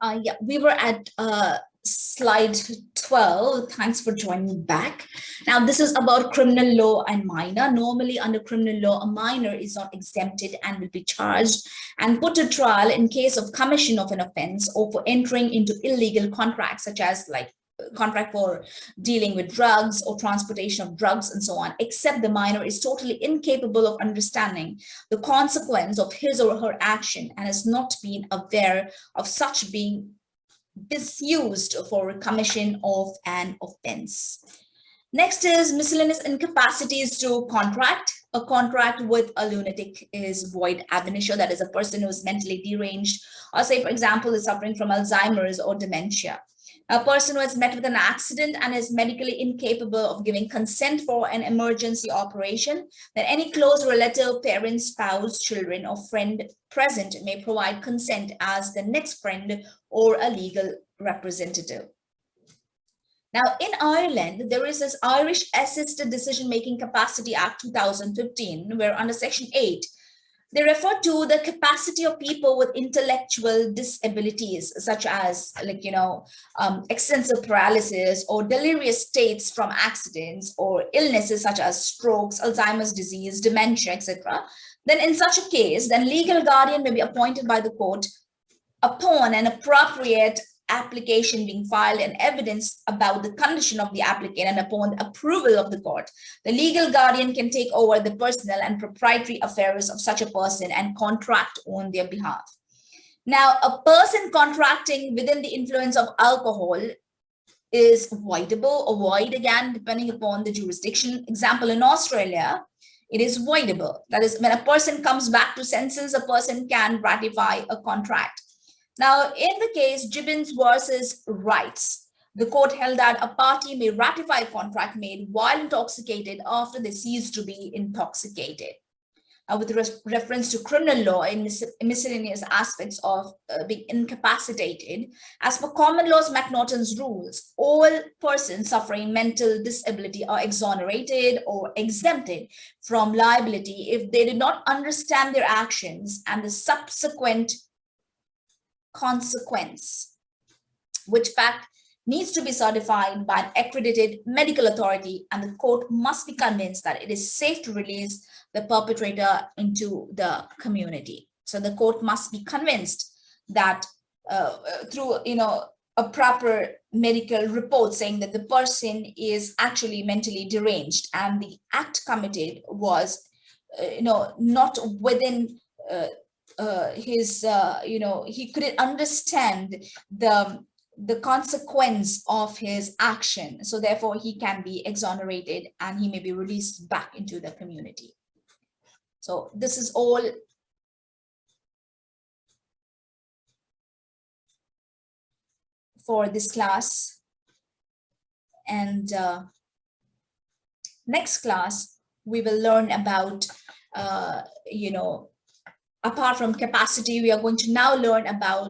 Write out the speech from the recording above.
Uh, yeah, we were at uh, slide 12. Thanks for joining back. Now, this is about criminal law and minor. Normally, under criminal law, a minor is not exempted and will be charged and put to trial in case of commission of an offense or for entering into illegal contracts, such as like contract for dealing with drugs or transportation of drugs and so on, except the minor is totally incapable of understanding the consequence of his or her action and has not been aware of such being misused for commission of an offense. Next is miscellaneous incapacities to contract. A contract with a lunatic is void ab initio, that is a person who is mentally deranged, or say, for example, is suffering from Alzheimer's or dementia a person who has met with an accident and is medically incapable of giving consent for an emergency operation, then any close relative, parent, spouse, children, or friend present may provide consent as the next friend or a legal representative. Now, in Ireland, there is this Irish Assisted Decision-Making Capacity Act 2015, where under Section 8, they refer to the capacity of people with intellectual disabilities, such as like, you know, um, extensive paralysis or delirious states from accidents or illnesses such as strokes, Alzheimer's disease, dementia, etc. Then in such a case, then legal guardian may be appointed by the court upon an appropriate application being filed and evidence about the condition of the applicant and upon the approval of the court, the legal guardian can take over the personal and proprietary affairs of such a person and contract on their behalf. Now, a person contracting within the influence of alcohol is voidable or void again, depending upon the jurisdiction. Example, in Australia, it is voidable. That is, when a person comes back to senses, a person can ratify a contract. Now, in the case Gibbons versus Wrights, the court held that a party may ratify a contract made while intoxicated after they cease to be intoxicated. Uh, with reference to criminal law in mis miscellaneous aspects of uh, being incapacitated, as per common law's McNaughton's rules, all persons suffering mental disability are exonerated or exempted from liability if they did not understand their actions and the subsequent consequence, which fact needs to be certified by an accredited medical authority and the court must be convinced that it is safe to release the perpetrator into the community. So the court must be convinced that uh, through, you know, a proper medical report saying that the person is actually mentally deranged and the act committed was, uh, you know, not within uh, uh, his, uh, you know, he couldn't understand the the consequence of his action. So therefore he can be exonerated and he may be released back into the community. So this is all for this class. And uh, next class, we will learn about, uh, you know, apart from capacity, we are going to now learn about